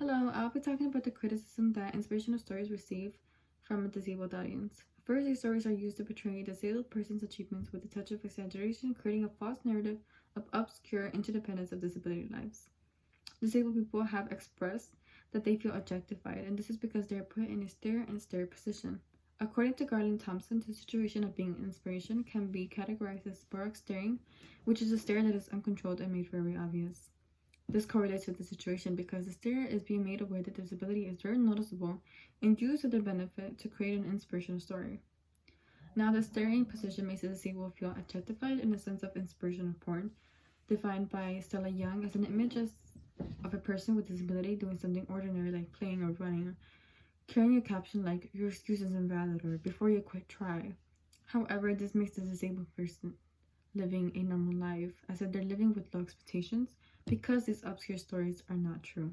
Hello, I'll be talking about the criticism that inspirational stories receive from a disabled audience. First, these stories are used to portray a disabled person's achievements with a touch of exaggeration, creating a false narrative of obscure interdependence of disability lives. Disabled people have expressed that they feel objectified, and this is because they are put in a stare and stare position. According to Garland Thomson, the situation of being inspiration can be categorized as Baroque staring, which is a stare that is uncontrolled and made very obvious. This correlates with the situation because the stare is being made aware that disability is very noticeable and used to their benefit to create an inspirational story. Now, the staring position makes the disabled feel objectified in a sense of inspirational porn, defined by Stella Young as an image of a person with disability doing something ordinary like playing or running carrying a caption like your excuse is invalid or before you quit try however this makes the disabled person living a normal life as if they're living with low expectations because these obscure stories are not true